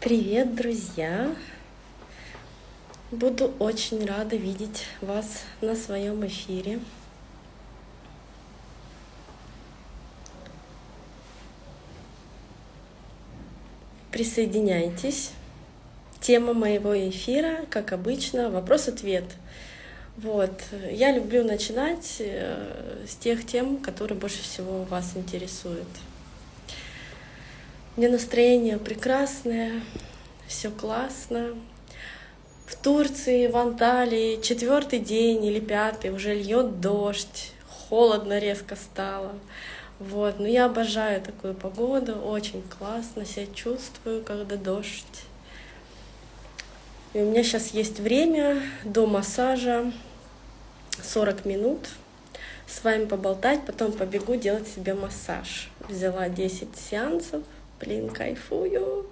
Привет, друзья! Буду очень рада видеть вас на своем эфире. Присоединяйтесь. Тема моего эфира, как обычно, вопрос-ответ. Вот. Я люблю начинать э, с тех тем, которые больше всего вас интересуют. Меня настроение прекрасное, все классно. В Турции, в Анталии четвертый день или пятый уже льет дождь, холодно резко стало. Вот, но я обожаю такую погоду, очень классно себя чувствую, когда дождь. И у меня сейчас есть время до массажа 40 минут с вами поболтать, потом побегу делать себе массаж. Взяла 10 сеансов, блин, кайфую.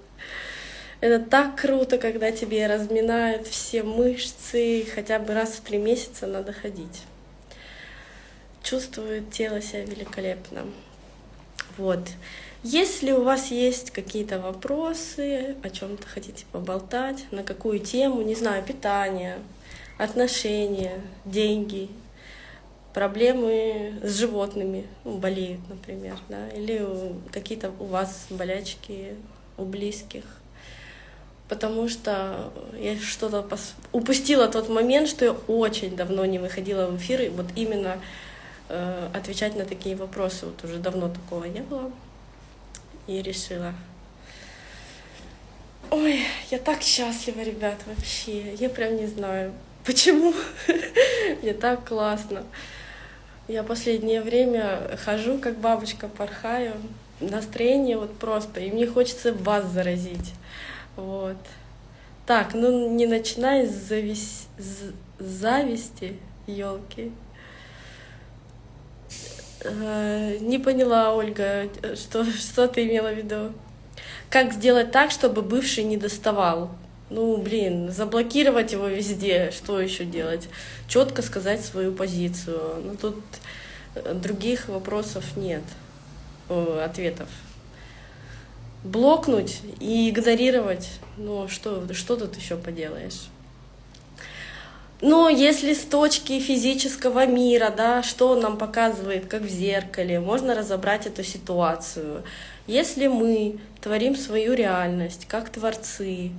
Это так круто, когда тебе разминают все мышцы, хотя бы раз в три месяца надо ходить. Чувствует тело себя великолепно. Вот. Если у вас есть какие-то вопросы, о чем-то хотите поболтать, на какую тему, не знаю, питание, отношения, деньги, проблемы с животными, ну, болеют, например, да, или какие-то у вас болячки у близких. Потому что я что-то упустила тот момент, что я очень давно не выходила в эфир, и вот именно э, отвечать на такие вопросы. Вот уже давно такого не было. И решила. Ой, я так счастлива, ребят, вообще. Я прям не знаю, почему. Мне так классно. Я последнее время хожу, как бабочка, порхаю. Настроение вот просто. И мне хочется вас заразить. Вот. Так, ну не начинай с, завис... с зависти, елки. Э, не поняла, Ольга, что, что ты имела в виду. Как сделать так, чтобы бывший не доставал? Ну, блин, заблокировать его везде, что еще делать? Четко сказать свою позицию. Ну, тут э, других вопросов нет, о, ответов. Блокнуть и игнорировать, ну, что, что тут еще поделаешь? Но если с точки физического мира, да, что он нам показывает, как в зеркале, можно разобрать эту ситуацию. Если мы творим свою реальность как творцы, э,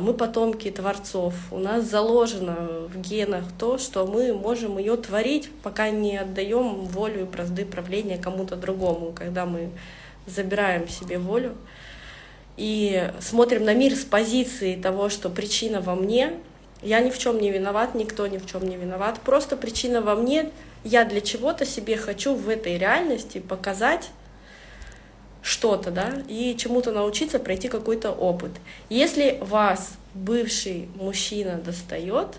мы потомки творцов, у нас заложено в генах то, что мы можем ее творить, пока не отдаем волю и бразды правления кому-то другому, когда мы забираем себе волю и смотрим на мир с позиции того, что причина во мне, я ни в чем не виноват, никто ни в чем не виноват. Просто причина во мне. Я для чего-то себе хочу в этой реальности показать что-то, да, и чему-то научиться, пройти какой-то опыт. Если вас бывший мужчина достает,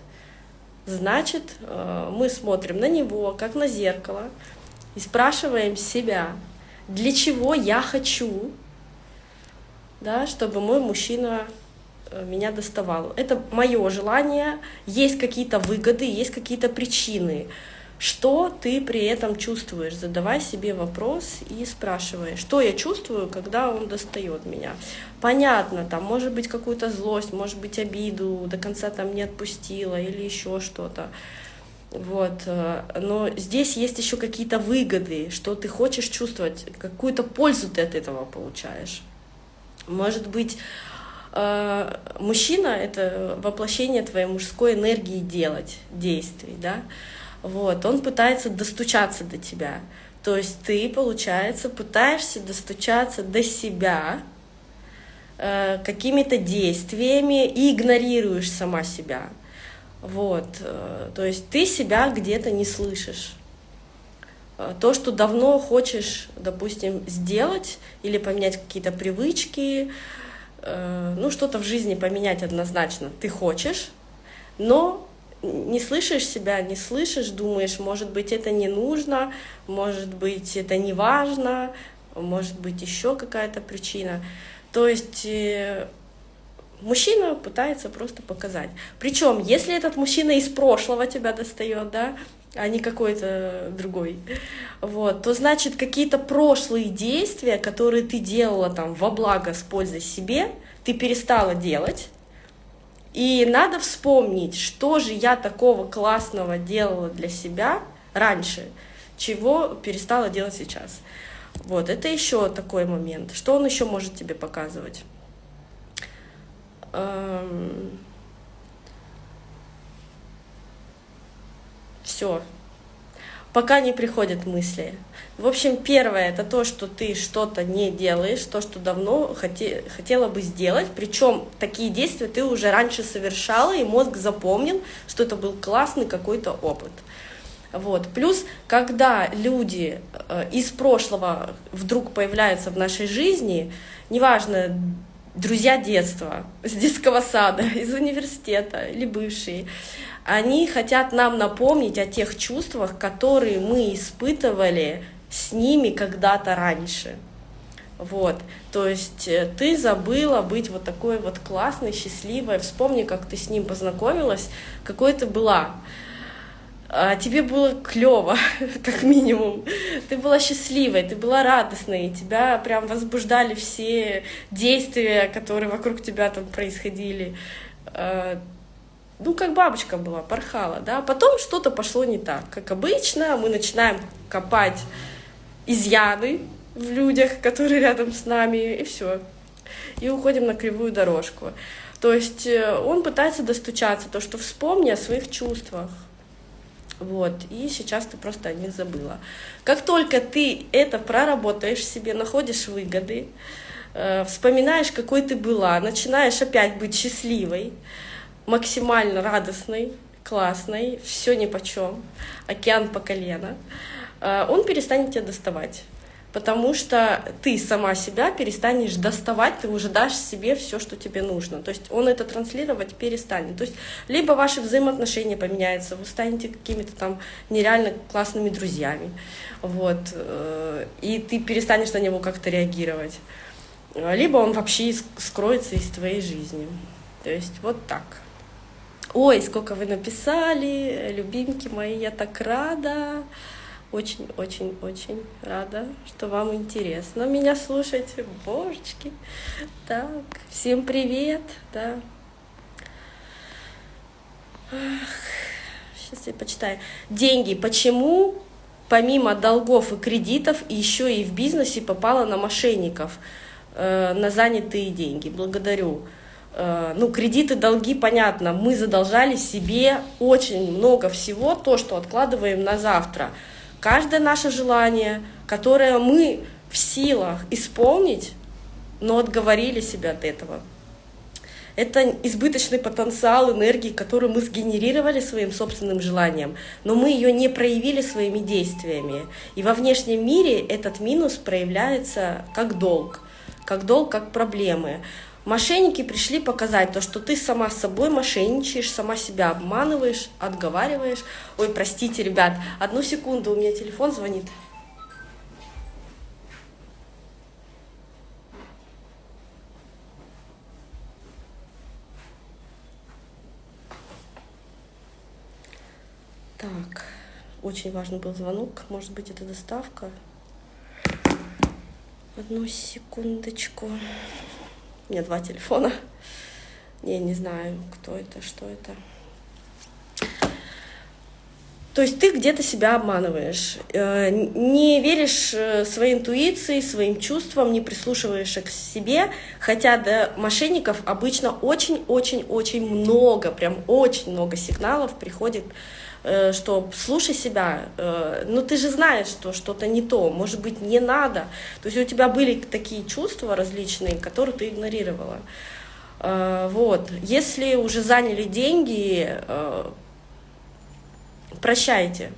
значит, э, мы смотрим на него, как на зеркало, и спрашиваем себя, для чего я хочу, да, чтобы мой мужчина Э, меня доставало. Это мое желание, есть какие-то выгоды, есть какие-то причины. Что ты при этом чувствуешь? Задавай себе вопрос и спрашивай, что я чувствую, когда он достает меня. Понятно, там может быть какую-то злость, может быть обиду, до конца там не отпустила или еще что-то. Вот. Э, но здесь есть еще какие-то выгоды, что ты хочешь чувствовать, какую-то пользу ты от этого получаешь. Может быть, Э, мужчина — это воплощение твоей мужской энергии делать, действий, да, вот, он пытается достучаться до тебя, то есть ты, получается, пытаешься достучаться до себя э, какими-то действиями и игнорируешь сама себя, вот, э, то есть ты себя где-то не слышишь. То, что давно хочешь, допустим, сделать или поменять какие-то привычки, Э, ну, что-то в жизни поменять однозначно ты хочешь, но не слышишь себя, не слышишь, думаешь, может быть, это не нужно, может быть, это не важно, может быть, еще какая-то причина. То есть э, мужчина пытается просто показать. Причем, если этот мужчина из прошлого тебя достает, да, а не какой-то другой, вот, то значит какие-то прошлые действия, которые ты делала там во благо с пользой себе, ты перестала делать, и надо вспомнить, что же я такого классного делала для себя раньше, чего перестала делать сейчас. Вот, это еще такой момент. Что он еще может тебе показывать? Эм... Все. Пока не приходят мысли. В общем, первое это то, что ты что-то не делаешь, то, что давно хоте, хотела бы сделать. Причем такие действия ты уже раньше совершала, и мозг запомнил, что это был классный какой-то опыт. Вот. Плюс, когда люди э, из прошлого вдруг появляются в нашей жизни, неважно, друзья детства, с детского сада, из университета или бывшие, они хотят нам напомнить о тех чувствах, которые мы испытывали с ними когда-то раньше. Вот, то есть э, ты забыла быть вот такой вот классной, счастливой. Вспомни, как ты с ним познакомилась, какой ты была а тебе было клево, как минимум. Ты была счастливой, ты была радостной, тебя прям возбуждали все действия, которые вокруг тебя там происходили. Ну, как бабочка была, порхала, да. Потом что-то пошло не так. Как обычно, мы начинаем копать изъяны в людях, которые рядом с нами, и все. И уходим на кривую дорожку. То есть э, он пытается достучаться, то, что вспомни о своих чувствах, вот, и сейчас ты просто о них забыла. Как только ты это проработаешь себе, находишь выгоды, э, вспоминаешь, какой ты была, начинаешь опять быть счастливой, максимально радостной, классной, все ни по чем, океан по колено, э, он перестанет тебя доставать потому что ты сама себя перестанешь доставать, ты уже дашь себе все, что тебе нужно. То есть он это транслировать перестанет. То есть либо ваши взаимоотношения поменяются, вы станете какими-то там нереально классными друзьями, вот, э, и ты перестанешь на него как-то реагировать. Либо он вообще скроется из твоей жизни. То есть вот так. Ой, сколько вы написали, любимки мои, я так рада. Очень-очень-очень рада, что вам интересно меня слушать. Божечки. Так, всем привет, да. Сейчас я почитаю. Деньги. Почему помимо долгов и кредитов еще и в бизнесе попала на мошенников, э, на занятые деньги? Благодарю. Э, ну, кредиты, долги, понятно. Мы задолжали себе очень много всего, то, что откладываем на завтра – каждое наше желание, которое мы в силах исполнить, но отговорили себя от этого. Это избыточный потенциал энергии, которую мы сгенерировали своим собственным желанием, но мы ее не проявили своими действиями. И во внешнем мире этот минус проявляется как долг, как долг, как проблемы. Мошенники пришли показать то, что ты сама собой мошенничаешь, сама себя обманываешь, отговариваешь. Ой, простите, ребят, одну секунду, у меня телефон звонит. Так, очень важный был звонок, может быть, это доставка. Одну секундочку. У меня два телефона. Я не знаю, кто это, что это. То есть ты где-то себя обманываешь, э, не веришь э, своей интуиции, своим чувствам, не прислушиваешься к себе, хотя до мошенников обычно очень-очень-очень много, прям очень много сигналов приходит Э, что слушай себя, э, ну ты же знаешь, что что-то не то, может быть, не надо. То есть у тебя были такие чувства различные, которые ты игнорировала. Вот. Если уже заняли деньги, прощайте.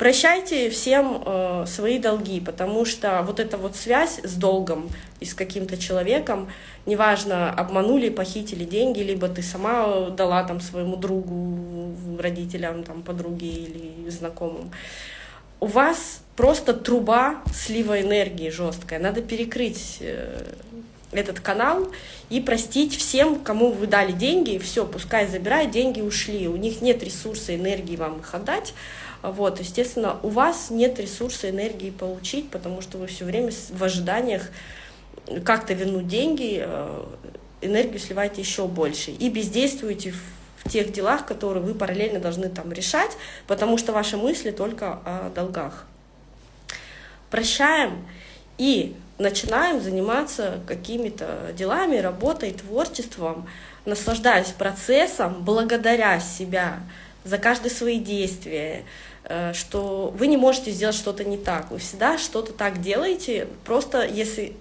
Прощайте всем э, свои долги, потому что вот эта вот связь с долгом и с каким-то человеком, неважно, обманули, похитили деньги, либо ты сама дала там своему другу, родителям, там, подруге или знакомым, у вас просто труба слива энергии жесткая. Надо перекрыть э, этот канал и простить всем, кому вы дали деньги, все, пускай забирают, деньги ушли, у них нет ресурса, энергии вам их отдать, вот, естественно, у вас нет ресурса, энергии получить, потому что вы все время в ожиданиях как-то вернуть деньги, э, энергию сливаете еще больше. И бездействуете в, в тех делах, которые вы параллельно должны там решать, потому что ваши мысли только о долгах. Прощаем. И начинаем заниматься какими-то делами, работой, творчеством, наслаждаясь процессом, благодаря себя за каждые свои действия, э, что вы не можете сделать что-то не так, вы всегда что-то так делаете, просто если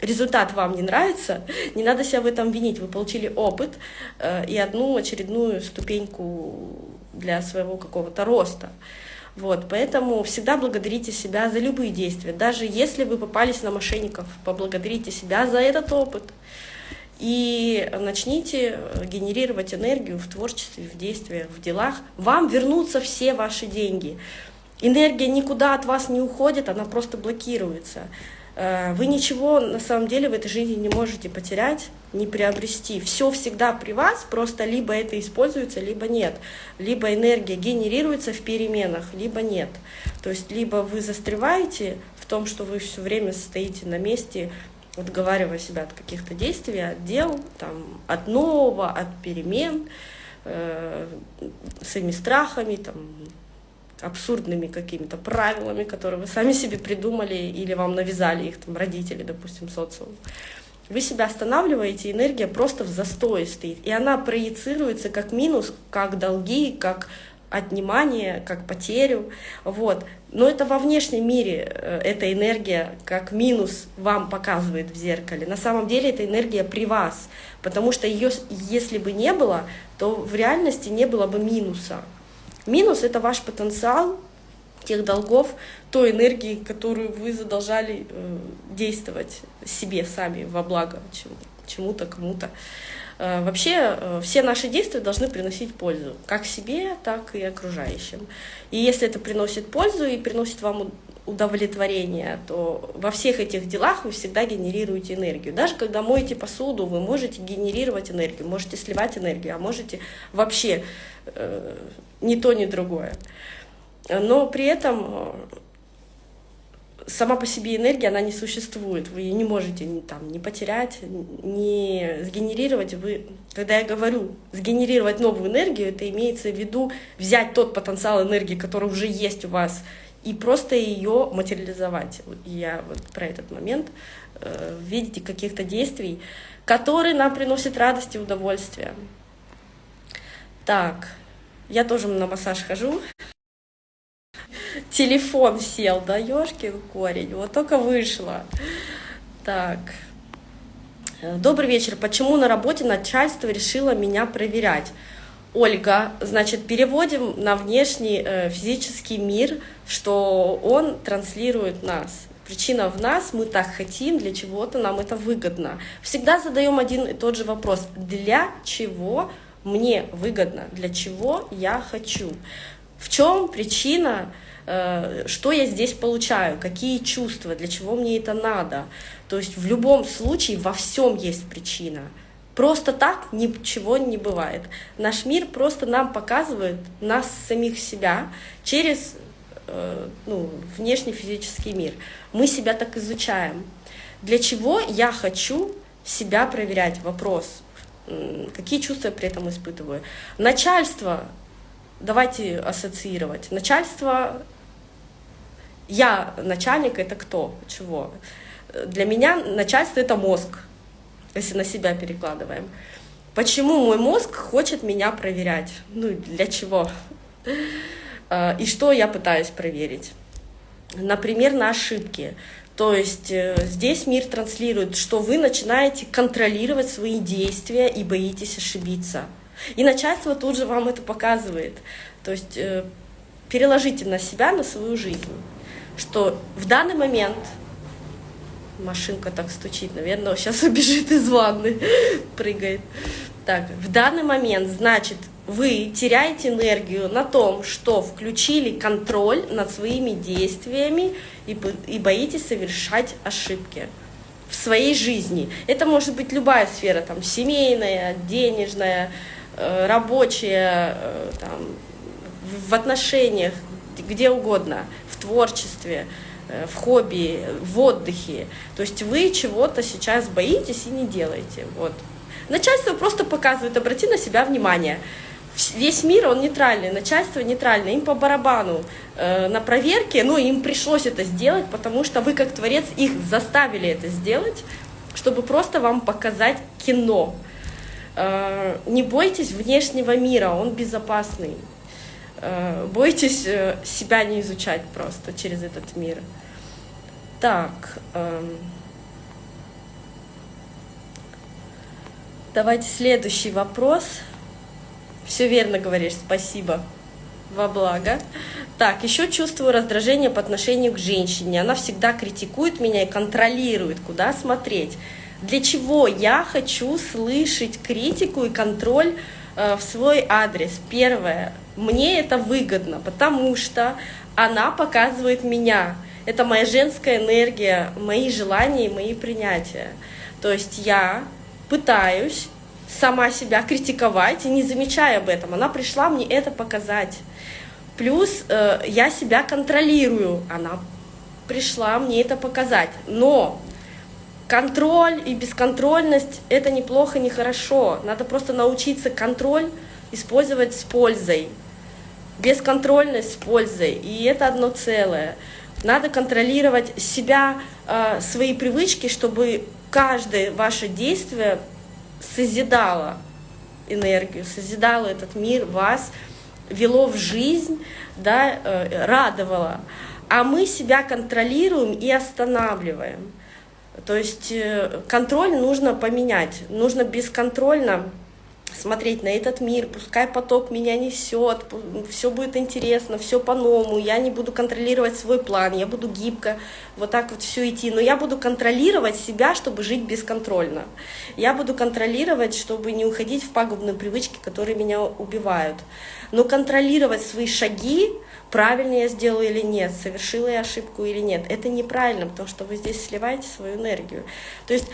результат вам не нравится, не надо себя в этом винить, вы получили опыт э, и одну очередную ступеньку для своего какого-то роста. Вот, поэтому всегда благодарите себя за любые действия. Даже если вы попались на мошенников, поблагодарите себя за этот опыт. И начните генерировать энергию в творчестве, в действиях, в делах. Вам вернутся все ваши деньги. Энергия никуда от вас не уходит, она просто блокируется. Э, вы ничего на самом деле в этой жизни не можете потерять, не приобрести. Все всегда при вас, просто либо это используется, либо нет. Либо энергия генерируется в переменах, либо нет. То есть либо вы застреваете в том, что вы все время стоите на месте, отговаривая себя от каких-то действий, от дел, там, от нового, от перемен, э, своими страхами, там, абсурдными какими-то правилами, которые вы сами себе придумали или вам навязали их там родители, допустим, социум. Вы себя останавливаете, энергия просто в застое стоит, и она проецируется как минус, как долги, как отнимание, как потерю, вот. Но это во внешнем мире э, эта энергия как минус вам показывает в зеркале. На самом деле эта энергия при вас, потому что ее, если бы не было, то в реальности не было бы минуса. Минус — это ваш потенциал тех долгов, той энергии, которую вы задолжали э, действовать себе сами во благо чему-то, кому-то. Э, вообще э, все наши действия должны приносить пользу, как себе, так и окружающим. И если это приносит пользу и приносит вам удовлетворение, то во всех этих делах вы всегда генерируете энергию. Даже когда моете посуду, вы можете генерировать энергию, можете сливать энергию, а можете вообще э, ни то, ни другое. Но при этом э, сама по себе энергия, она не существует. Вы ее не можете ни, там, не потерять, не сгенерировать. Вы, когда я говорю сгенерировать новую энергию, это имеется в виду взять тот потенциал энергии, который уже есть у вас, и просто ее материализовать. Я вот про этот момент э, видите каких-то действий, которые нам приносят радость и удовольствие. Так, я тоже на массаж хожу. Телефон сел, да, ёшкин корень, вот только вышла. Так. Добрый вечер. Почему на работе начальство решило меня проверять? Ольга, значит, переводим на внешний э, физический мир, что он транслирует нас. Причина в нас, мы так хотим, для чего-то нам это выгодно. Всегда задаем один и тот же вопрос. Для чего мне выгодно, для чего я хочу? В чем причина, э, что я здесь получаю, какие чувства, для чего мне это надо? То есть в любом случае во всем есть причина. Просто так ничего не бывает. Наш мир просто нам показывает нас самих себя через э, ну, внешний физический мир. Мы себя так изучаем. Для чего я хочу себя проверять? Вопрос. Какие чувства я при этом испытываю? Начальство, давайте ассоциировать. Начальство, я начальник, это кто? Чего? Для меня начальство — это мозг если на себя перекладываем. Почему мой мозг хочет меня проверять? Ну, для чего? А, и что я пытаюсь проверить? Например, на ошибки. То есть э, здесь мир транслирует, что вы начинаете контролировать свои действия и боитесь ошибиться. И начальство тут же вам это показывает. То есть э, переложите на себя, на свою жизнь, что в данный момент Машинка так стучит, наверное, сейчас убежит из ванны, прыгает. Так, в данный момент, значит, вы теряете энергию на том, что включили контроль над своими действиями и, и боитесь совершать ошибки в своей жизни. Это может быть любая сфера, там, семейная, денежная, э, рабочая, э, там, в отношениях, где угодно, в творчестве. Э, в хобби, в отдыхе. То есть вы чего-то сейчас боитесь и не делаете. Вот. Начальство просто показывает, обрати на себя внимание. Весь мир, он нейтральный, начальство нейтральное, им по барабану э, на проверке, ну, им пришлось это сделать, потому что вы, как творец, их заставили это сделать, чтобы просто вам показать кино. Э, не бойтесь внешнего мира, он безопасный. Э, бойтесь э, себя не изучать просто через этот мир. Так. Эм, давайте следующий вопрос. Все верно говоришь, спасибо. Во благо. Так, еще чувствую раздражение по отношению к женщине. Она всегда критикует меня и контролирует, куда смотреть. Для чего я хочу слышать критику и контроль э, в свой адрес? Первое. Мне это выгодно, потому что она показывает меня. Это моя женская энергия, мои желания и мои принятия. То есть я пытаюсь сама себя критиковать и не замечая об этом. Она пришла мне это показать. Плюс э, я себя контролирую. Она пришла мне это показать. Но контроль и бесконтрольность — это неплохо, не хорошо. Надо просто научиться контроль использовать с пользой. Бесконтрольность с пользой. И это одно целое. Надо контролировать себя, э, свои привычки, чтобы каждое ваше действие созидало энергию, созидало этот мир, вас вело в жизнь, да, э, радовало. А мы себя контролируем и останавливаем. То есть э, контроль нужно поменять. Нужно бесконтрольно смотреть на этот мир, пускай поток меня несет, все будет интересно, все по-новому, я не буду контролировать свой план, я буду гибко вот так вот все идти, но я буду контролировать себя, чтобы жить бесконтрольно. Я буду контролировать, чтобы не уходить в пагубные привычки, которые меня убивают. Но контролировать свои шаги, правильно я сделала или нет, совершила я ошибку или нет, это неправильно, потому что вы здесь сливаете свою энергию. То есть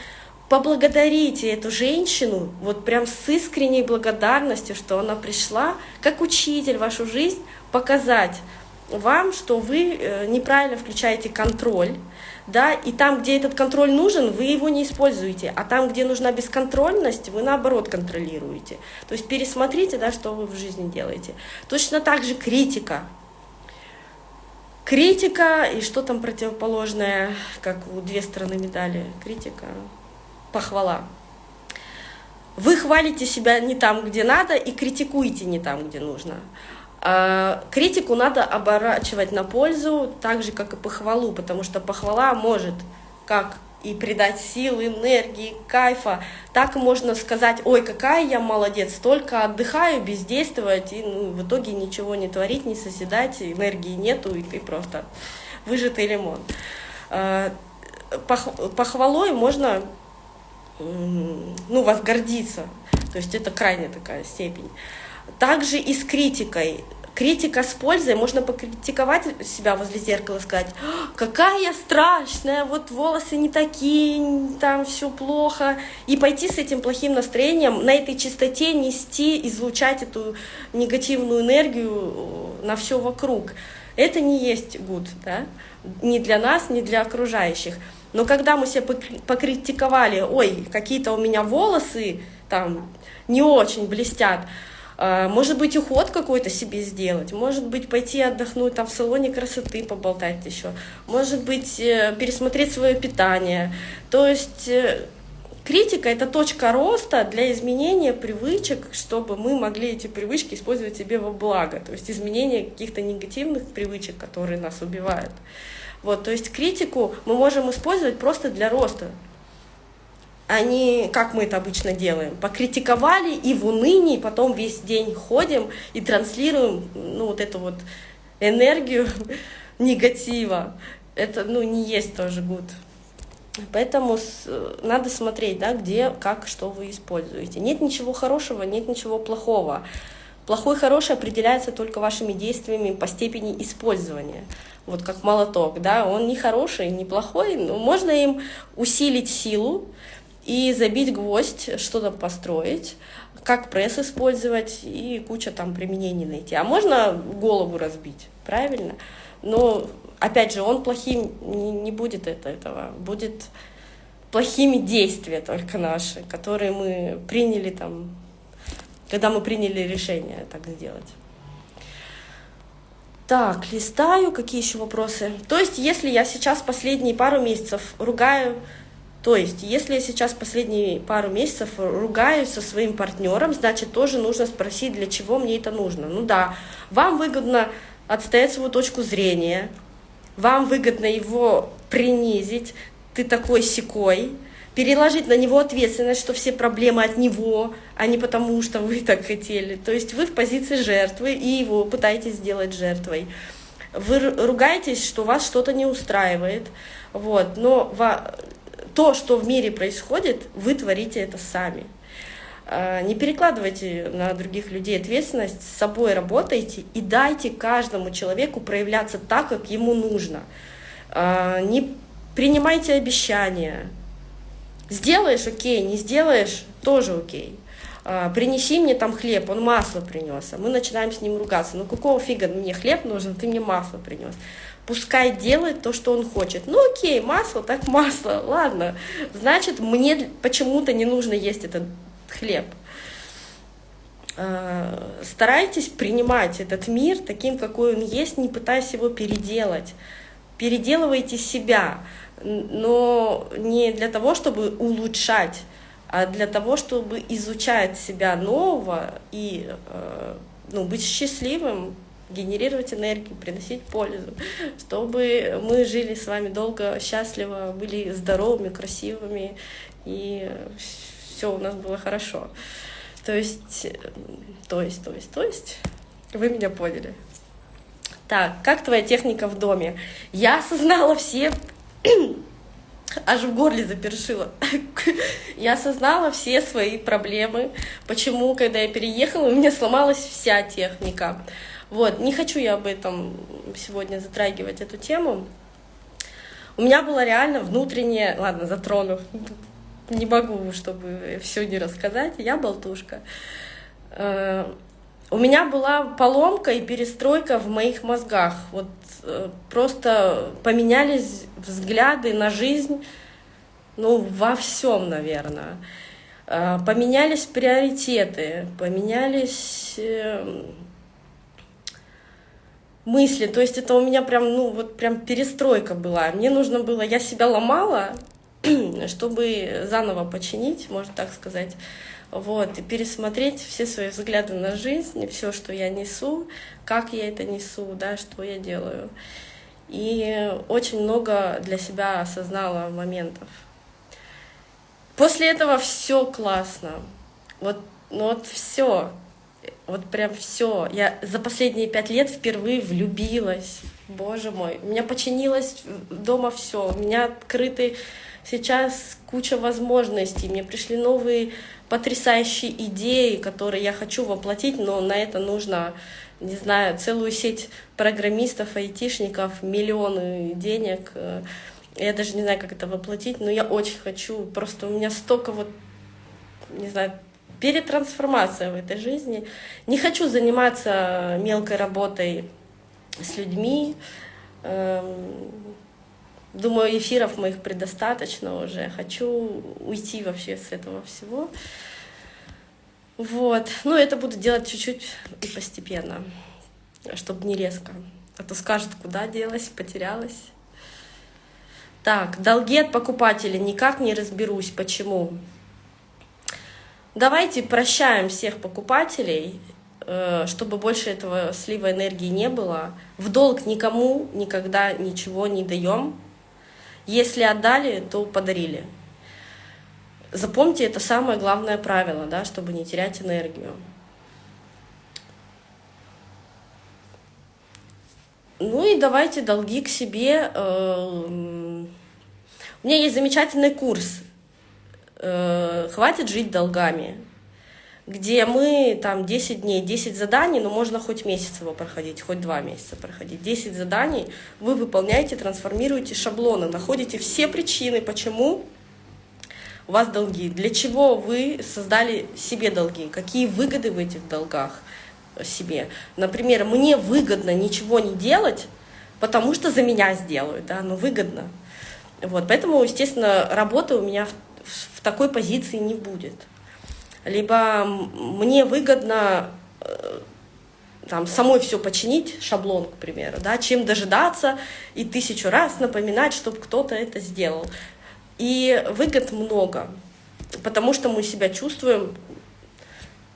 поблагодарите эту женщину вот прям с искренней благодарностью, что она пришла как учитель вашу жизнь показать вам, что вы э, неправильно включаете контроль, да, и там, где этот контроль нужен, вы его не используете, а там, где нужна бесконтрольность, вы наоборот контролируете. То есть пересмотрите, да, что вы в жизни делаете. Точно так же критика. Критика и что там противоположное, как у две стороны медали. Критика, похвала. Вы хвалите себя не там, где надо, и критикуете не там, где нужно. А критику надо оборачивать на пользу, так же, как и похвалу, потому что похвала может как и придать силы, энергии, кайфа. Так можно сказать, ой, какая я молодец, только отдыхаю, бездействовать, и ну, в итоге ничего не творить, не созидать, энергии нету, и ты просто выжатый лимон. А, похвалой можно ну, вас гордиться. То есть это крайняя такая степень. Также и с критикой. Критика с пользой, можно покритиковать себя возле зеркала, сказать, «А, какая я страшная, вот волосы не такие, там все плохо, и пойти с этим плохим настроением, на этой чистоте нести, излучать эту негативную энергию на все вокруг. Это не есть гуд, да? ни для нас, ни для окружающих. Но когда мы себя покритиковали, ой, какие-то у меня волосы там не очень блестят, а, может быть, уход какой-то себе сделать, может быть, пойти отдохнуть там в салоне красоты, поболтать еще, может быть, э, пересмотреть свое питание. То есть э, критика — это точка роста для изменения привычек, чтобы мы могли эти привычки использовать себе во благо, то есть изменение каких-то негативных привычек, которые нас убивают. Вот, то есть критику мы можем использовать просто для роста, а не как мы это обычно делаем. Покритиковали и в унынии потом весь день ходим и транслируем ну, вот эту вот энергию негатива. Это ну, не есть тоже гуд. Поэтому надо смотреть, да, где, как, что вы используете. Нет ничего хорошего, нет ничего плохого. Плохой и хороший определяется только вашими действиями по степени использования вот как молоток, да, он не хороший, не плохой, но можно им усилить силу и забить гвоздь, что-то построить, как пресс использовать и куча там применений найти. А можно голову разбить, правильно? Но, опять же, он плохим не, будет это, этого, будет плохими действия только наши, которые мы приняли там, когда мы приняли решение так сделать. Так, листаю, какие еще вопросы? То есть, если я сейчас последние пару месяцев ругаю, то есть, если я сейчас последние пару месяцев ругаюсь со своим партнером, значит, тоже нужно спросить, для чего мне это нужно. Ну да, вам выгодно отстоять свою точку зрения, вам выгодно его принизить, ты такой секой, переложить на него ответственность, что все проблемы от него, а не потому, что вы так хотели. То есть вы в позиции жертвы и его пытаетесь сделать жертвой. Вы ругаетесь, что вас что-то не устраивает, вот, но то, что в мире происходит, вы творите это сами. А, не перекладывайте на других людей ответственность, с собой работайте и дайте каждому человеку проявляться так, как ему нужно. А, не принимайте обещания, Сделаешь — окей, не сделаешь — тоже окей. А, принеси мне там хлеб, он масло принес, а мы начинаем с ним ругаться. Ну какого фига мне хлеб нужен, ты мне масло принес. Пускай делает то, что он хочет. Ну окей, масло, так масло, ладно. Значит, мне почему-то не нужно есть этот хлеб. А, старайтесь принимать этот мир таким, какой он есть, не пытаясь его переделать. Переделывайте себя но не для того, чтобы улучшать, а для того, чтобы изучать себя нового и э, ну, быть счастливым, генерировать энергию, приносить пользу, чтобы мы жили с вами долго, счастливо, были здоровыми, красивыми, и все у нас было хорошо. То есть, то есть, то есть, то есть, вы меня поняли. Так, как твоя техника в доме? Я осознала все аж в горле запершило. Я осознала все свои проблемы, почему, когда я переехала, у меня сломалась вся техника. Вот, не хочу я об этом сегодня затрагивать эту тему. У меня была реально внутренняя, ладно, затрону, не могу, чтобы все не рассказать, я болтушка. Э, у меня была поломка и перестройка в моих мозгах. Вот просто поменялись взгляды на жизнь, ну, во всем, наверное. Э, поменялись приоритеты, поменялись э, мысли. То есть это у меня прям, ну, вот прям перестройка была. Мне нужно было, я себя ломала, чтобы заново починить, можно так сказать вот, и пересмотреть все свои взгляды на жизнь, все, что я несу, как я это несу, да, что я делаю. И очень много для себя осознала моментов. После этого все классно. Вот, ну вот все. Вот прям все. Я за последние пять лет впервые влюбилась. Боже мой. У меня починилось дома все. У меня открыты сейчас куча возможностей. Мне пришли новые потрясающие идеи, которые я хочу воплотить, но на это нужно, не знаю, целую сеть программистов, айтишников, миллионы денег. Я даже не знаю, как это воплотить, но я очень хочу. Просто у меня столько вот, не знаю, перетрансформация в этой жизни. Не хочу заниматься мелкой работой с людьми. Думаю, эфиров моих предостаточно уже. Хочу уйти вообще с этого всего. Вот. Ну, это буду делать чуть-чуть и постепенно, чтобы не резко. А то скажут, куда делась, потерялась. Так, долги от покупателей никак не разберусь. Почему? Давайте прощаем всех покупателей, э, чтобы больше этого слива энергии не было. В долг никому никогда ничего не даем. Если отдали, то подарили. Запомните, это самое главное правило, да, чтобы не терять энергию. Ну и давайте долги к себе. Э, у меня есть замечательный курс э, «Хватит жить долгами» где мы там 10 дней, 10 заданий, но можно хоть месяц его проходить, хоть два месяца проходить. 10 заданий вы выполняете, трансформируете шаблоны, находите все причины, почему у вас долги, для чего вы создали себе долги, какие выгоды в этих долгах себе. Например, мне выгодно ничего не делать, потому что за меня сделают, да, но выгодно. Вот, поэтому, естественно, работы у меня в, в такой позиции не будет. Либо мне выгодно э, там, самой все починить, шаблон, к примеру, да, чем дожидаться и тысячу раз напоминать, чтобы кто-то это сделал. И выгод много, потому что мы себя чувствуем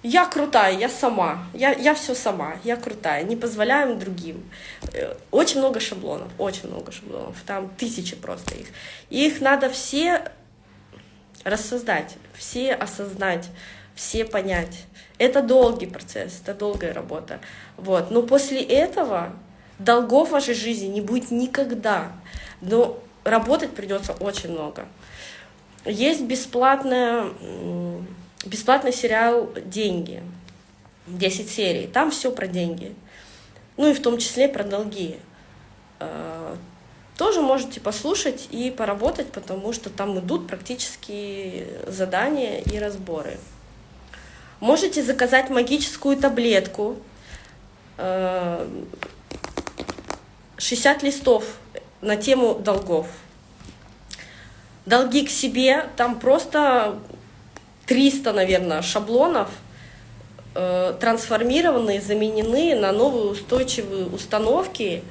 я крутая, я сама, я, я все сама, я крутая, не позволяем другим. Э, очень много шаблонов, очень много шаблонов, там тысячи просто их. И их надо все рассоздать, все осознать, все понять. Это долгий процесс, это долгая работа. Вот. Но после этого долгов в вашей жизни не будет никогда. Но работать придется очень много. Есть бесплатная бесплатный сериал «Деньги», 10 серий, там все про деньги, ну и в том числе про долги. Тоже можете послушать и поработать, потому что там идут практически задания и разборы. Можете заказать магическую таблетку, 60 а, листов на тему долгов. Долги к себе, там просто 300, наверное, шаблонов э, трансформированы, заменены на новые устойчивые установки,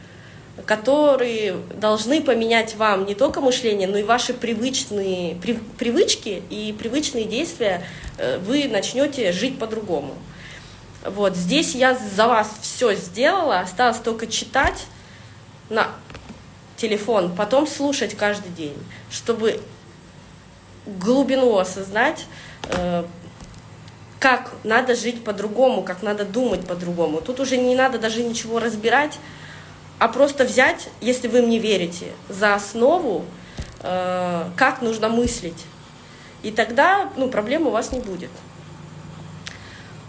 которые должны поменять вам не только мышление, но и ваши привычные при, привычки и привычные действия. Э, вы начнете жить по-другому. Вот здесь я за вас все сделала, осталось только читать на телефон, потом слушать каждый день, чтобы глубину осознать, Э, как надо жить по-другому, как надо думать по-другому. Тут уже не надо даже ничего разбирать, а просто взять, если вы мне верите, за основу, э, как нужно мыслить. И тогда ну, проблем у вас не будет.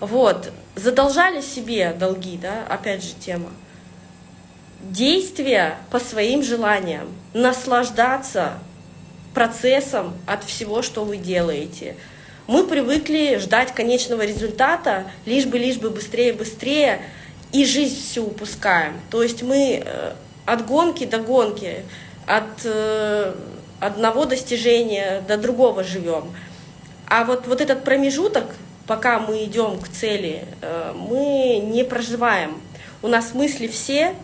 Вот, задолжали себе долги, да, опять же тема. Действия по своим желаниям, наслаждаться процессом от всего, что вы делаете – мы привыкли ждать конечного результата, лишь бы, лишь бы быстрее, быстрее, и жизнь всю упускаем. То есть мы э, от гонки до гонки, от э, одного достижения до другого живем. А вот, вот этот промежуток, пока мы идем к цели, э, мы не проживаем. У нас мысли все,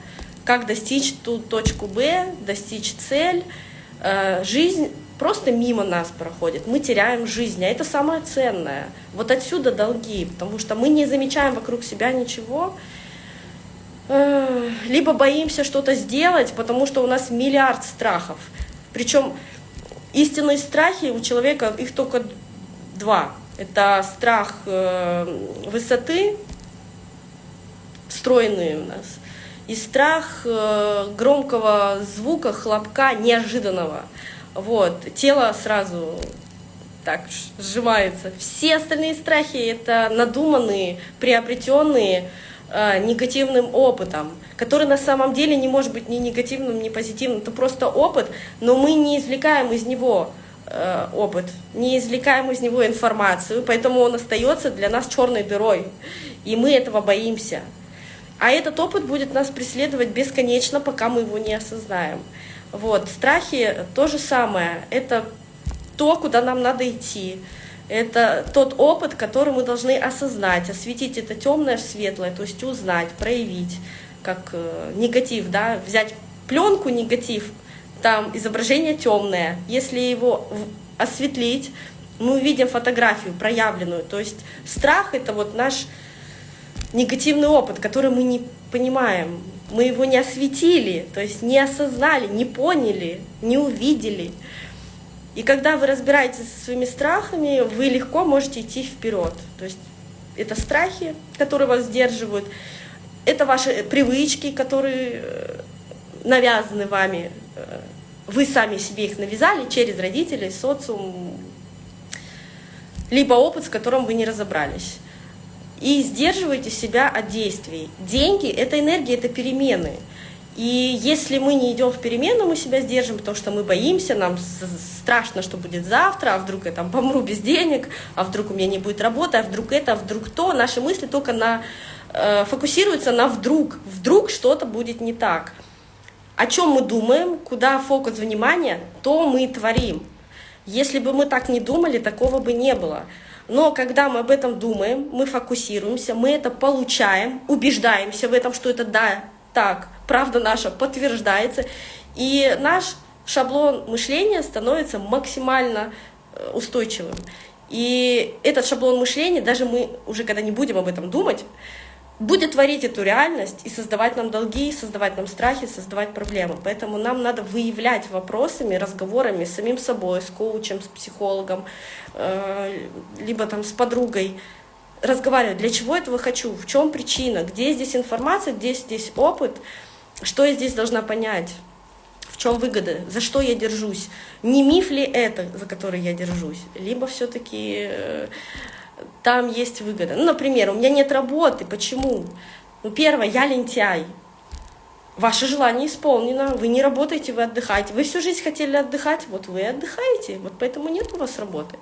как достичь ту точку Б, достичь цель. Жизнь просто мимо нас проходит, мы теряем жизнь, а это самое ценное. Вот отсюда долги, потому что мы не замечаем вокруг себя ничего, либо боимся что-то сделать, потому что у нас миллиард страхов. Причем истинные страхи у человека, их только два. Это страх э, высоты, встроенный у нас, и страх э, громкого звука, хлопка, неожиданного – вот, тело сразу так сжимается. Все остальные страхи — это надуманные, приобретенные негативным опытом, который на самом деле не может быть ни негативным, ни позитивным. Это просто опыт, но мы не извлекаем из него э, опыт, не извлекаем из него информацию, поэтому он остается для нас черной дырой, и мы этого боимся. А этот опыт будет нас преследовать бесконечно, пока мы его не осознаем. Вот. Страхи то же самое. Это то, куда нам надо идти. Это тот опыт, который мы должны осознать, осветить это темное в светлое, то есть узнать, проявить, как э, негатив, да, взять пленку негатив, там изображение темное, если его осветлить, мы увидим фотографию проявленную, то есть страх это вот наш негативный опыт, который мы не понимаем, мы его не осветили, то есть не осознали, не поняли, не увидели. И когда вы разбираетесь со своими страхами, вы легко можете идти вперед. То есть это страхи, которые вас сдерживают, это ваши привычки, которые э, навязаны вами. Э, вы сами себе их навязали через родителей, социум, либо опыт, с которым вы не разобрались и сдерживайте себя от действий. Деньги — это энергия, это перемены. И если мы не идем в перемену, мы себя сдержим, потому что мы боимся, нам страшно, что будет завтра, а вдруг я там помру без денег, а вдруг у меня не будет работы, а вдруг это, а вдруг то. Наши мысли только на, э, фокусируются на вдруг. Вдруг что-то будет не так. о чем мы думаем, куда фокус внимания, то мы творим. Если бы мы так не думали, такого бы не было. Но когда мы об этом думаем, мы фокусируемся, мы это получаем, убеждаемся в этом, что это да, так, правда наша подтверждается, и наш шаблон мышления становится максимально э, устойчивым. И этот шаблон мышления, даже мы уже когда не будем об этом думать, будет творить эту реальность и создавать нам долги, создавать нам страхи, создавать проблемы. Поэтому нам надо выявлять вопросами, разговорами с самим собой, с коучем, с психологом, э, либо там с подругой, разговаривать, для чего этого хочу, в чем причина, где здесь информация, где здесь опыт, что я здесь должна понять, в чем выгода, за что я держусь, не миф ли это, за который я держусь, либо все-таки э, там есть выгода. Ну, например, у меня нет работы. Почему? Ну, первое, я лентяй. Ваше желание исполнено, вы не работаете, вы отдыхаете. Вы всю жизнь хотели отдыхать, вот вы отдыхаете, вот поэтому нет у вас работы.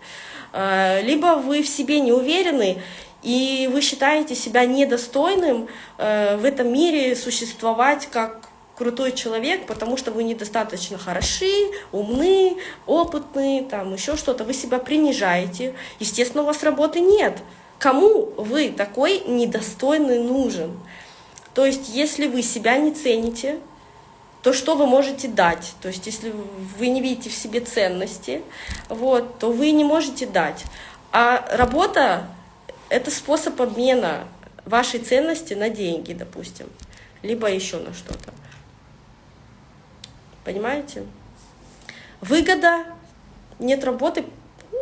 А, либо вы в себе не уверены, и вы считаете себя недостойным э, в этом мире существовать как крутой человек, потому что вы недостаточно хороши, умны, опытны, там еще что-то, вы себя принижаете. Естественно, у вас работы нет. Кому вы такой недостойный нужен? То есть, если вы себя не цените, то что вы можете дать? То есть, если вы не видите в себе ценности, вот, то вы не можете дать. А работа — это способ обмена вашей ценности на деньги, допустим, либо еще на что-то. Понимаете? Выгода, нет работы,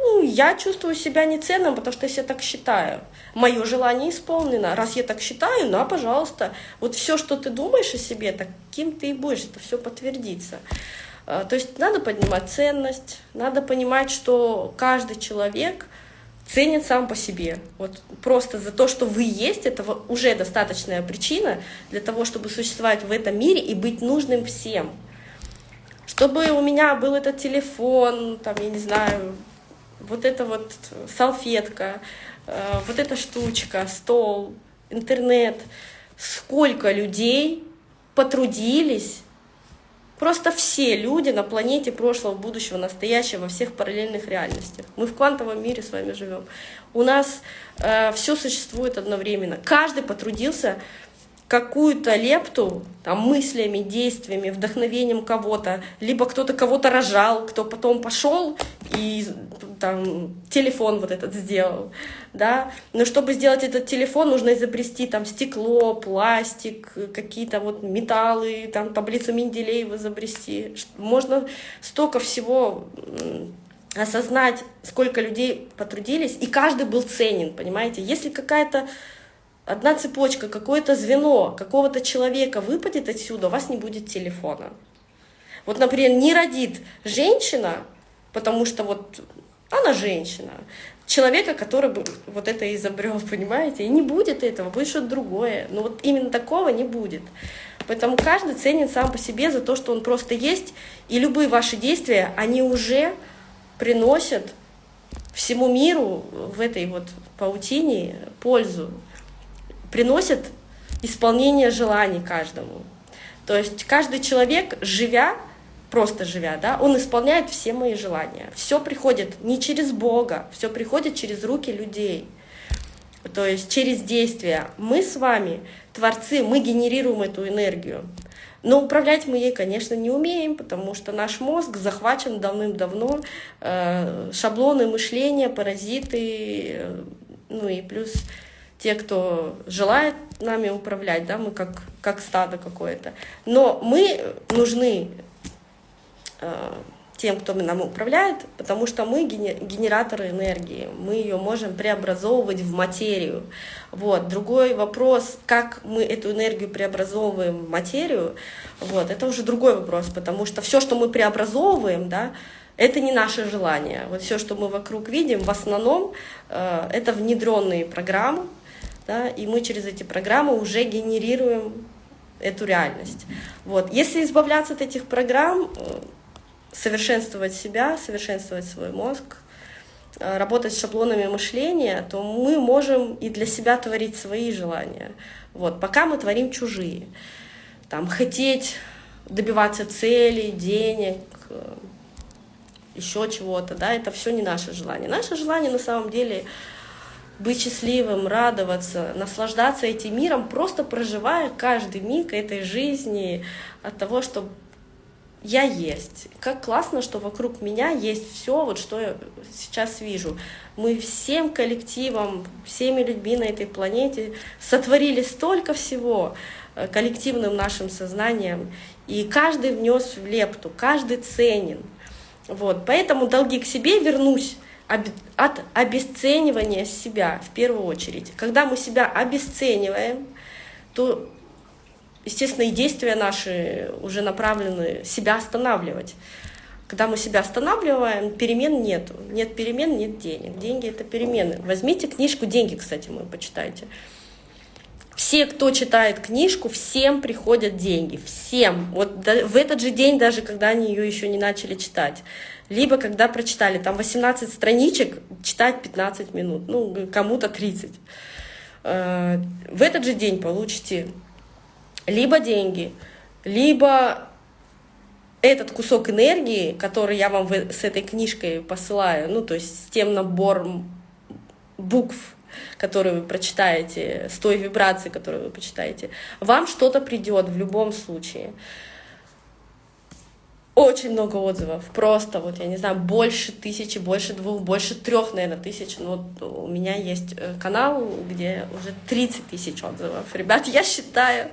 ну, я чувствую себя неценным, потому что я так считаю. Мое желание исполнено. Раз я так считаю, на, пожалуйста. Вот все, что ты думаешь о себе, таким ты и будешь, это все подтвердится. А, то есть надо поднимать ценность, надо понимать, что каждый человек ценит сам по себе. Вот просто за то, что вы есть, это уже достаточная причина для того, чтобы существовать в этом мире и быть нужным всем чтобы у меня был этот телефон, там, я не знаю, вот эта вот салфетка, э, вот эта штучка, стол, интернет. Сколько людей потрудились, просто все люди на планете прошлого, будущего, настоящего, во всех параллельных реальностях. Мы в квантовом мире с вами живем. У нас э, все существует одновременно. Каждый потрудился какую-то лепту там, мыслями, действиями, вдохновением кого-то, либо кто-то кого-то рожал, кто потом пошел и там телефон вот этот сделал, да, но чтобы сделать этот телефон, нужно изобрести там стекло, пластик, какие-то вот металлы, там таблицу Менделеева изобрести, можно столько всего осознать, сколько людей потрудились, и каждый был ценен, понимаете, если какая-то одна цепочка, какое-то звено какого-то человека выпадет отсюда, у вас не будет телефона. Вот, например, не родит женщина, потому что вот она женщина, человека, который бы вот это изобрел, понимаете, и не будет этого, будет что-то другое. Но вот именно такого не будет. Поэтому каждый ценит сам по себе за то, что он просто есть, и любые ваши действия, они уже приносят всему миру в этой вот паутине пользу приносит исполнение желаний каждому. То есть каждый человек, живя, просто живя, да, он исполняет все мои желания. Все приходит не через Бога, все приходит через руки людей. То есть через действия. Мы с вами, творцы, мы генерируем эту энергию. Но управлять мы ей, конечно, не умеем, потому что наш мозг захвачен давным-давно, э, шаблоны мышления, паразиты, э, ну и плюс те, кто желает нами управлять, да, мы как, как стадо какое-то. Но мы нужны э, тем, кто нам управляет, потому что мы генераторы энергии, мы ее можем преобразовывать в материю. Вот. Другой вопрос, как мы эту энергию преобразовываем в материю, вот, это уже другой вопрос, потому что все, что мы преобразовываем, да, это не наше желание. Вот все, что мы вокруг видим, в основном э, это внедренные программы, да, и мы через эти программы уже генерируем эту реальность. Вот. Если избавляться от этих программ, э, совершенствовать себя, совершенствовать свой мозг, э, работать с шаблонами мышления, то мы можем и для себя творить свои желания. Вот. Пока мы творим чужие. Там, хотеть добиваться целей, денег, еще чего-то, да, это все не наше желание. Наше желание на самом деле быть счастливым, радоваться, наслаждаться этим миром, просто проживая каждый миг этой жизни от того, что я есть. Как классно, что вокруг меня есть все, вот что я сейчас вижу. Мы всем коллективом, всеми людьми на этой планете сотворили столько всего э, коллективным нашим сознанием, и каждый внес в лепту, каждый ценен. Вот, поэтому долги к себе вернусь от обесценивания себя в первую очередь. Когда мы себя обесцениваем, то, естественно, и действия наши уже направлены себя останавливать. Когда мы себя останавливаем, перемен нет. Нет перемен, нет денег. Деньги — это перемены. Возьмите книжку «Деньги», кстати, мы почитайте. Все, кто читает книжку, всем приходят деньги, всем. Вот в этот же день, даже когда они ее еще не начали читать. Либо когда прочитали, там 18 страничек, читать 15 минут, ну, кому-то 30. Э, в этот же день получите либо деньги, либо этот кусок энергии, который я вам с этой книжкой посылаю, ну, то есть с тем набором букв, которую вы прочитаете, с той вибрацией, которую вы почитаете, вам что-то придет в любом случае. Очень много отзывов, просто вот, я не знаю, больше тысячи, больше двух, больше трех, наверное, тысяч. Ну, вот у меня есть э, канал, где уже 30 тысяч отзывов. Ребят, я считаю,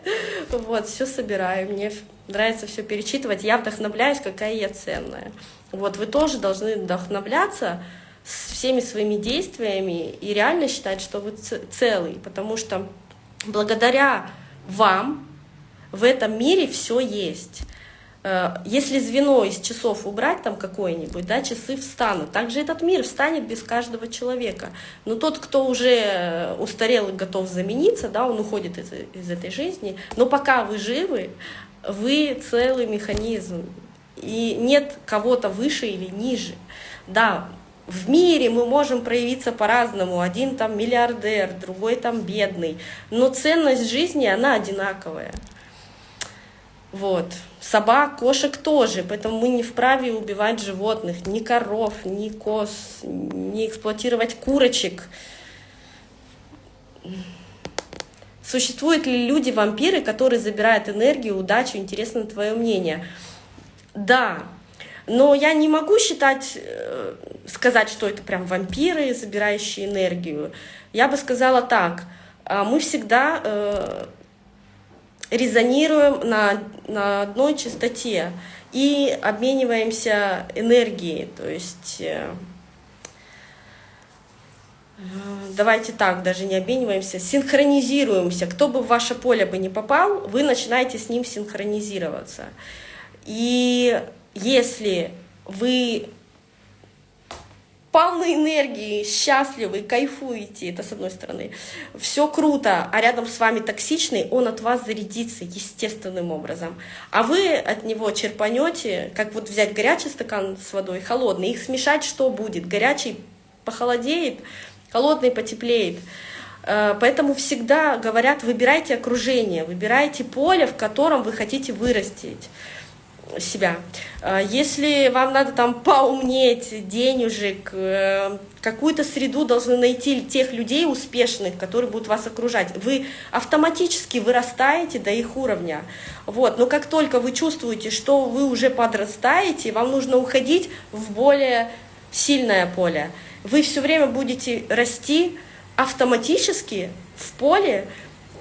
вот, все собираю, мне нравится все перечитывать, я вдохновляюсь, какая я ценная. Вот, вы тоже должны вдохновляться, с всеми своими действиями и реально считать, что вы целый, потому что благодаря вам в этом мире все есть. Э, если звено из часов убрать там какое-нибудь, да, часы встанут. Также этот мир встанет без каждого человека. Но тот, кто уже устарел и готов замениться, да, он уходит из, из этой жизни. Но пока вы живы, вы целый механизм. И нет кого-то выше или ниже. Да, в мире мы можем проявиться по-разному. Один там миллиардер, другой там бедный. Но ценность жизни, она одинаковая. Вот. Собак, кошек тоже, поэтому мы не вправе убивать животных, ни коров, ни коз, не эксплуатировать курочек. Существуют ли люди-вампиры, которые забирают энергию, удачу? Интересно твое мнение. Да, но я не могу считать, э, сказать, что это прям вампиры, забирающие энергию. Я бы сказала так, а, мы всегда э, резонируем на, на одной частоте и обмениваемся энергией. То есть э, давайте так, даже не обмениваемся, синхронизируемся. Кто бы в ваше поле бы не попал, вы начинаете с ним синхронизироваться. И если вы полны энергии, счастливы, кайфуете, это с одной стороны, все круто, а рядом с вами токсичный, он от вас зарядится естественным образом. А вы от него черпанете, как вот взять горячий стакан с водой, холодный, их смешать, что будет? Горячий похолодеет, холодный потеплеет. Э, поэтому всегда говорят, выбирайте окружение, выбирайте поле, в котором вы хотите вырастить себя. А, если вам надо там поумнеть, денежек, э, какую-то среду должны найти тех людей успешных, которые будут вас окружать. Вы автоматически вырастаете до их уровня. Вот. Но как только вы чувствуете, что вы уже подрастаете, вам нужно уходить в более сильное поле. Вы все время будете расти автоматически в поле,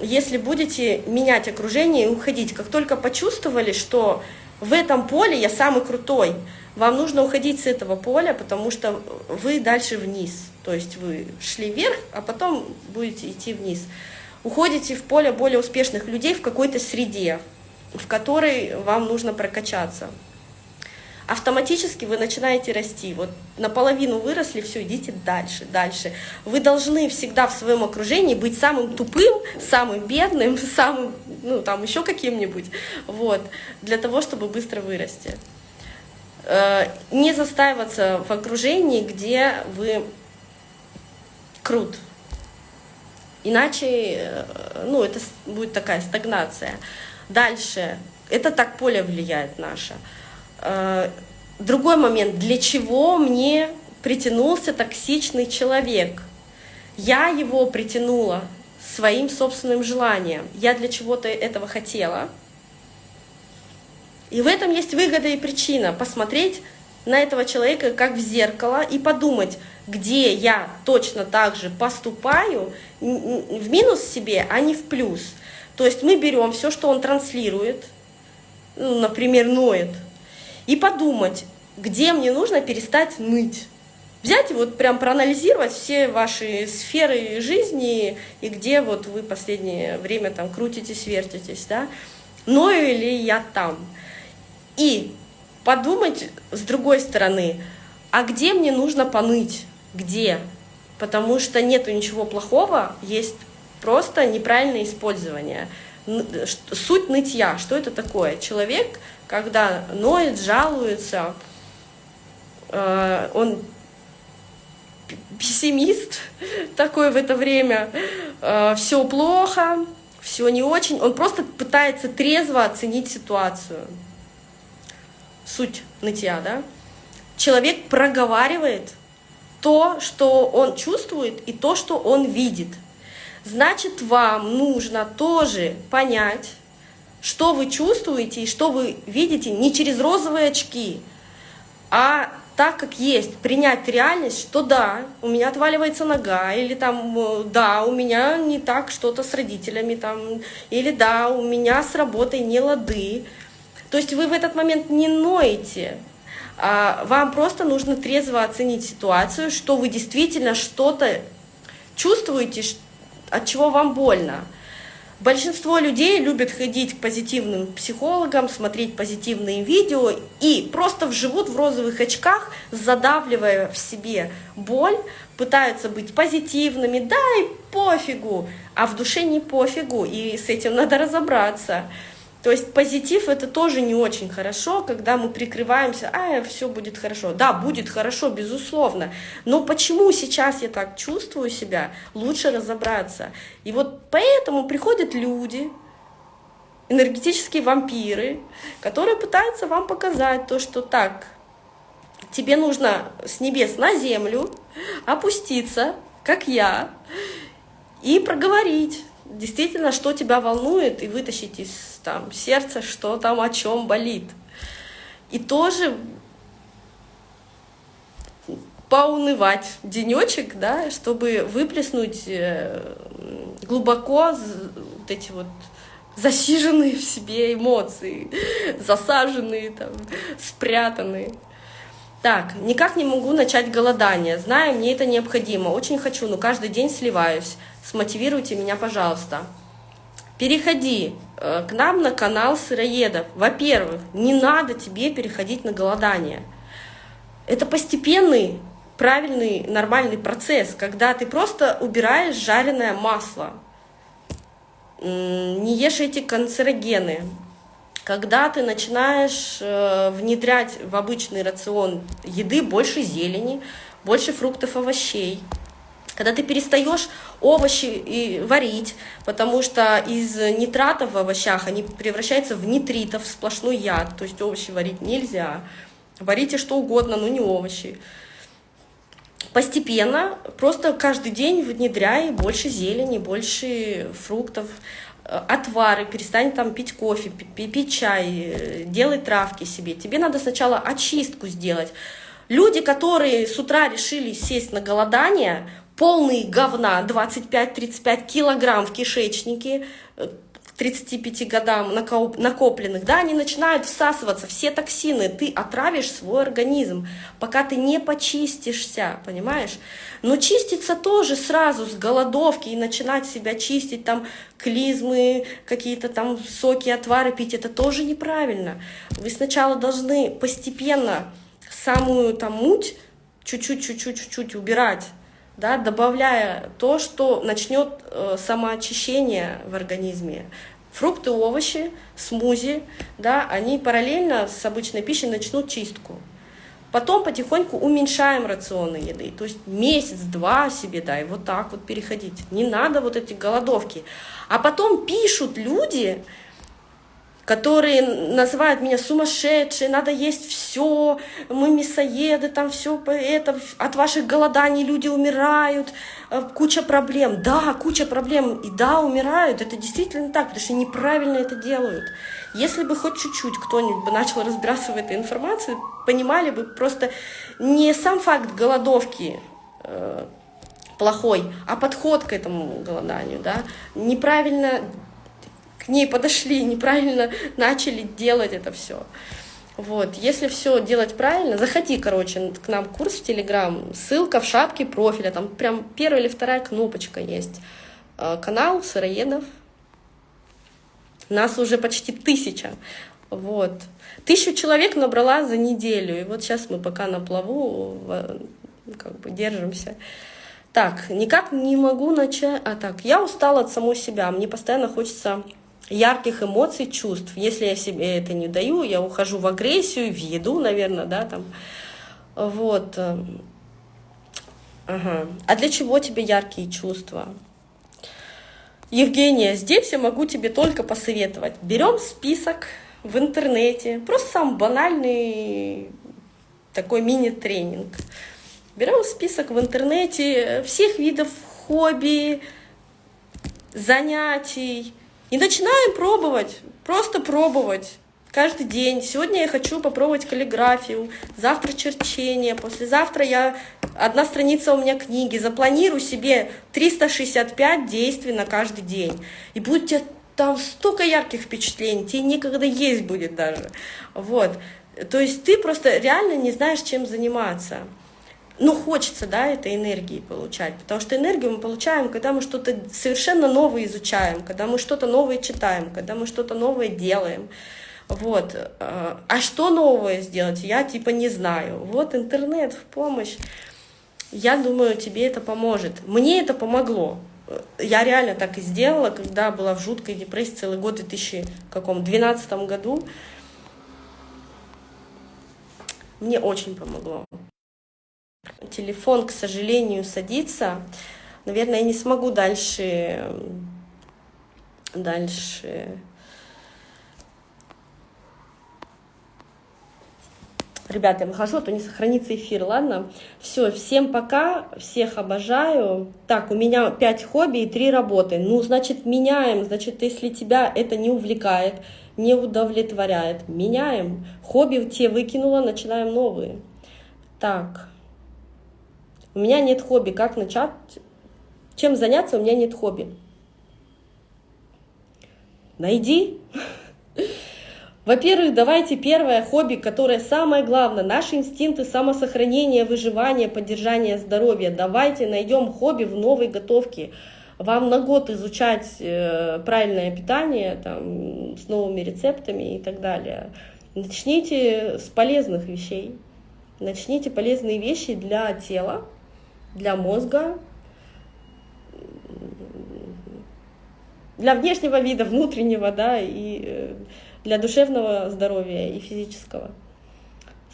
если будете менять окружение и уходить. Как только почувствовали, что в этом поле я самый крутой. Вам нужно уходить с этого поля, потому что вы дальше вниз. То есть вы шли вверх, а потом будете идти вниз. Уходите в поле более успешных людей в какой-то среде, в которой вам нужно прокачаться автоматически вы начинаете расти. Вот наполовину выросли, все, идите дальше, дальше. Вы должны всегда в своем окружении быть самым тупым, самым бедным, самым, ну, там, еще каким-нибудь, вот, для того, чтобы быстро вырасти. Э, не застаиваться в окружении, где вы крут. Иначе, э, ну, это будет такая стагнация. Дальше Это так поле влияет наше. Э, другой момент, для чего мне притянулся токсичный человек? Я его притянула своим собственным желанием. Я для чего-то этого хотела. И в этом есть выгода и причина. Посмотреть на этого человека как в зеркало и подумать, где я точно так же поступаю в минус себе, а не в плюс. То есть мы берем все, что он транслирует, ну, например, ноет, и подумать, где мне нужно перестать ныть. Взять и вот прям проанализировать все ваши сферы жизни и где вот вы последнее время там крутитесь, вертитесь, да, ною ли я там. И подумать с другой стороны, а где мне нужно поныть, где? Потому что нету ничего плохого, есть просто неправильное использование. Суть нытья, что это такое? Человек, когда ноет, жалуется, э, он пессимист такой в это время, э, все плохо, все не очень, он просто пытается трезво оценить ситуацию. Суть нытья, да? Человек проговаривает то, что он чувствует, и то, что он видит. Значит, вам нужно тоже понять, что вы чувствуете и что вы видите не через розовые очки, а так, как есть, принять реальность, что да, у меня отваливается нога, или там, э, да, у меня не так что-то с родителями, там, или да, у меня с работой не лады. То есть вы в этот момент не ноете, а вам просто нужно трезво оценить ситуацию, что вы действительно что-то чувствуете, от чего вам больно. Большинство людей любят ходить к позитивным психологам, смотреть позитивные видео и просто живут в розовых очках, задавливая в себе боль, пытаются быть позитивными, да и пофигу, а в душе не пофигу, и с этим надо разобраться. То есть позитив это тоже не очень хорошо, когда мы прикрываемся, а все будет хорошо. Да, будет хорошо, безусловно. Но почему сейчас я так чувствую себя, лучше разобраться. И вот поэтому приходят люди, энергетические вампиры, которые пытаются вам показать то, что так, тебе нужно с небес на землю опуститься, как я, и проговорить действительно, что тебя волнует, и вытащить из там, сердца, что там, о чем болит. И тоже поунывать денечек, да, чтобы выплеснуть э, глубоко вот эти вот засиженные в себе эмоции, засаженные, там, спрятанные. Так, никак не могу начать голодание. Знаю, мне это необходимо. Очень хочу, но каждый день сливаюсь. Смотивируйте меня, пожалуйста. Переходи э, к нам на канал сыроедов. Во-первых, не надо тебе переходить на голодание. Это постепенный, правильный, нормальный процесс, когда ты просто убираешь жареное масло, не ешь эти канцерогены, когда ты начинаешь э, внедрять в обычный рацион еды больше зелени, больше фруктов, овощей, когда ты перестаешь овощи и варить, потому что из нитратов в овощах они превращаются в нитритов, сплошной яд, то есть овощи варить нельзя. Варите что угодно, но не овощи. Постепенно, просто каждый день внедряй больше зелени, больше фруктов, отвары, перестань там пить кофе, пить чай, э, делай травки себе. Тебе надо сначала очистку сделать. Люди, которые с утра решили сесть на голодание, полные говна, 25-35 килограмм в кишечнике, э, 35 годам накопленных, да, они начинают всасываться, все токсины, ты отравишь свой организм, пока ты не почистишься, понимаешь? Но чиститься тоже сразу с голодовки и начинать себя чистить, там, клизмы, какие-то там соки, отвары пить, это тоже неправильно. Вы сначала должны постепенно самую там муть чуть-чуть, чуть-чуть, чуть-чуть убирать, да, добавляя то, что начнет э, самоочищение в организме. Фрукты, овощи, смузи, да, они параллельно с обычной пищей начнут чистку. Потом потихоньку уменьшаем рационы еды. То есть месяц-два себе дай, вот так вот переходить. Не надо вот эти голодовки. А потом пишут люди, которые называют меня сумасшедшей, надо есть все, мы мясоеды, там все это, от ваших голоданий люди умирают, э, куча проблем. Да, куча проблем, и да, умирают, это действительно так, потому что неправильно это делают. Если бы хоть чуть-чуть кто-нибудь бы начал разбираться в этой информации, понимали бы просто не сам факт голодовки, э, плохой, а подход к этому голоданию, да, неправильно к ней подошли, неправильно начали делать это все. Вот, если все делать правильно, заходи, короче, к нам курс в Телеграм, ссылка в шапке профиля, там прям первая или вторая кнопочка есть. Э, канал Сыроедов. Нас уже почти тысяча. Вот. Тысячу человек набрала за неделю, и вот сейчас мы пока на плаву, как бы держимся. Так, никак не могу начать. А так, я устала от самой себя, мне постоянно хочется ярких эмоций, чувств. Если я себе это не даю, я ухожу в агрессию, в еду, наверное, да, там. Вот. Ага. А для чего тебе яркие чувства? Евгения, здесь я могу тебе только посоветовать. Берем список в интернете, просто сам банальный такой мини-тренинг. Берем список в интернете всех видов хобби, занятий, и начинаем пробовать, просто пробовать каждый день. Сегодня я хочу попробовать каллиграфию, завтра черчение, послезавтра я одна страница у меня книги. Запланирую себе 365 действий на каждый день. И будет тебе там столько ярких впечатлений, тебе некогда есть будет даже. Вот. То есть ты просто реально не знаешь, чем заниматься ну, хочется, да, этой энергии получать, потому что энергию мы получаем, когда мы что-то совершенно новое изучаем, когда мы что-то новое читаем, когда мы что-то новое делаем. Вот. А что новое сделать, я типа не знаю. Вот интернет в помощь. Я думаю, тебе это поможет. Мне это помогло. Я реально так и сделала, когда была в жуткой депрессии целый год, в 2012 году. Мне очень помогло телефон, к сожалению, садится. Наверное, я не смогу дальше, дальше Ребята, я выхожу, а то не сохранится эфир, ладно? Все, всем пока, всех обожаю. Так, у меня 5 хобби и 3 работы. Ну, значит, меняем. Значит, если тебя это не увлекает, не удовлетворяет, меняем. Хобби те выкинула, начинаем новые. Так. У меня нет хобби. Как начать? Чем заняться? У меня нет хобби. Найди. Во-первых, давайте первое хобби, которое самое главное, наши инстинкты самосохранения, выживания, поддержания здоровья. Давайте найдем хобби в новой готовке. Вам на год изучать э, правильное питание там, с новыми рецептами и так далее. Начните с полезных вещей. Начните полезные вещи для тела, для мозга, для внешнего вида, внутреннего, да, и э, для душевного здоровья и физического.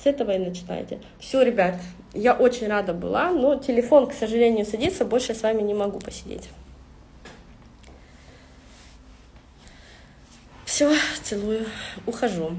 С этого и начинайте. Все, ребят, я очень рада была, но телефон, к сожалению, садится, больше с вами не могу посидеть. Все, целую, ухожу.